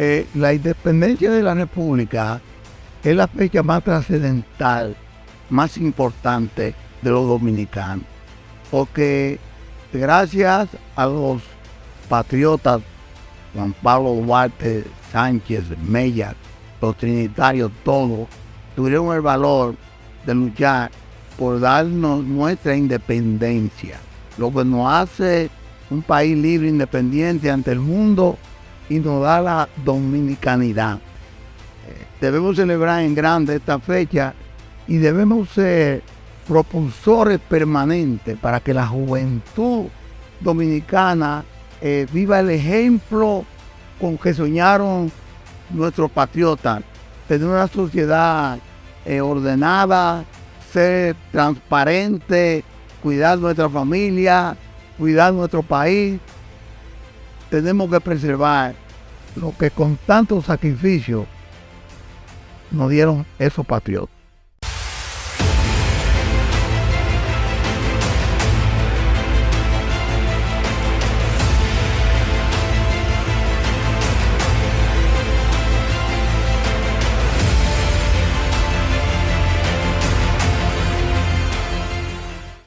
Eh, la independencia de la República es la fecha más trascendental, más importante de los dominicanos, porque gracias a los patriotas Juan Pablo Duarte, Sánchez, Mella, los trinitarios, todos, tuvieron el valor de luchar por darnos nuestra independencia, lo que nos hace un país libre, independiente ante el mundo y nos da la dominicanidad. Eh, debemos celebrar en grande esta fecha y debemos ser propulsores permanentes para que la juventud dominicana eh, viva el ejemplo con que soñaron nuestros patriotas, tener una sociedad eh, ordenada, ser transparente, cuidar nuestra familia, cuidar nuestro país. Tenemos que preservar lo que con tanto sacrificio nos dieron esos patriotas.